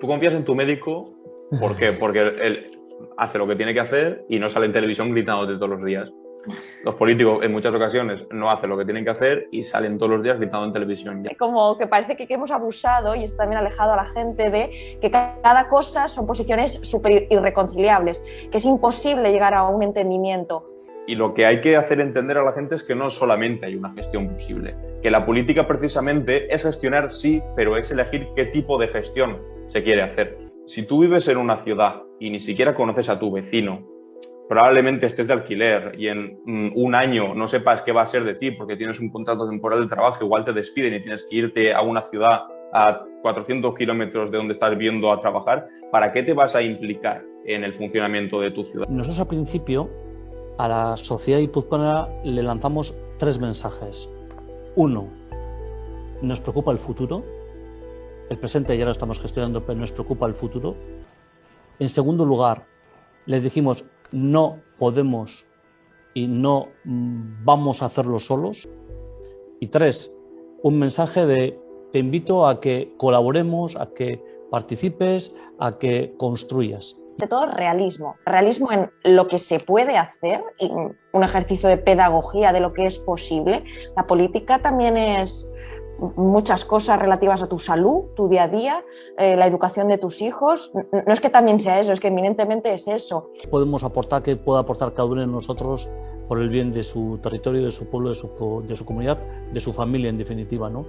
tú confías en tu médico, ¿por qué? Porque él hace lo que tiene que hacer y no sale en televisión gritándote todos los días. Los políticos en muchas ocasiones no hacen lo que tienen que hacer y salen todos los días gritando en televisión. Como que parece que hemos abusado y esto también ha alejado a la gente de que cada cosa son posiciones súper irreconciliables, que es imposible llegar a un entendimiento. Y lo que hay que hacer entender a la gente es que no solamente hay una gestión posible, que la política precisamente es gestionar sí, pero es elegir qué tipo de gestión se quiere hacer. Si tú vives en una ciudad y ni siquiera conoces a tu vecino, probablemente estés de alquiler y en mm, un año no sepas qué va a ser de ti porque tienes un contrato temporal de trabajo, igual te despiden y tienes que irte a una ciudad a 400 kilómetros de donde estás viendo a trabajar, ¿para qué te vas a implicar en el funcionamiento de tu ciudad? Nosotros al principio a la sociedad guipuzcoana le lanzamos tres mensajes. Uno, nos preocupa el futuro. El presente ya lo estamos gestionando, pero nos preocupa el futuro. En segundo lugar, les dijimos, no podemos y no mm, vamos a hacerlo solos. Y tres, un mensaje de te invito a que colaboremos, a que participes, a que construyas. De todo realismo, realismo en lo que se puede hacer, y un ejercicio de pedagogía de lo que es posible. La política también es muchas cosas relativas a tu salud, tu día a día, eh, la educación de tus hijos. No es que también sea eso, es que eminentemente es eso. Podemos aportar, que pueda aportar cada uno de nosotros por el bien de su territorio, de su pueblo, de su, de su comunidad, de su familia en definitiva. ¿no?